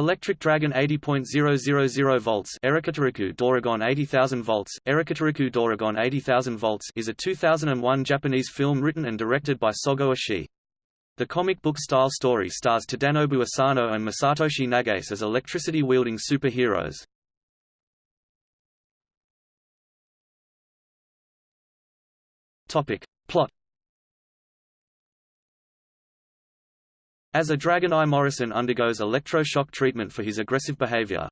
Electric Dragon 80.000 volts Erikatariku Doragon 80,000 volts, Erikatariku Doragon 80,000 volts is a 2001 Japanese film written and directed by Sogo Ishii. The comic book-style story stars Tadanobu Asano and Masatoshi Nagase as electricity-wielding superheroes. Topic. As a Dragon Eye Morrison undergoes electroshock treatment for his aggressive behavior.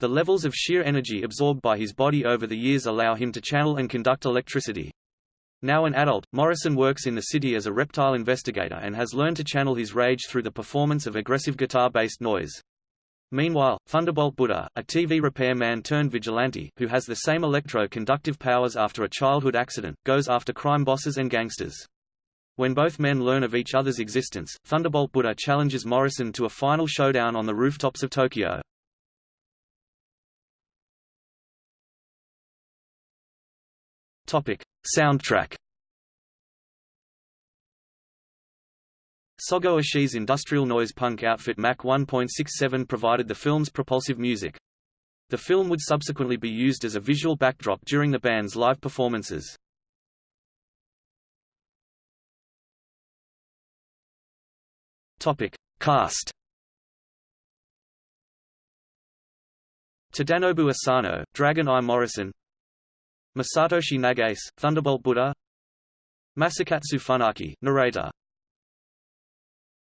The levels of sheer energy absorbed by his body over the years allow him to channel and conduct electricity. Now an adult, Morrison works in the city as a reptile investigator and has learned to channel his rage through the performance of aggressive guitar-based noise. Meanwhile, Thunderbolt Buddha, a TV repairman turned vigilante, who has the same electro-conductive powers after a childhood accident, goes after crime bosses and gangsters. When both men learn of each other's existence, Thunderbolt Buddha challenges Morrison to a final showdown on the rooftops of Tokyo. Topic: Soundtrack. Sogo Ishii's industrial noise punk outfit Mach 1.67 provided the film's propulsive music. The film would subsequently be used as a visual backdrop during the band's live performances. Topic: Cast. Tadanobu Asano, Dragon Eye Morrison. Masatoshi Nagase, Thunderbolt Buddha. Masakatsu Funaki, narrator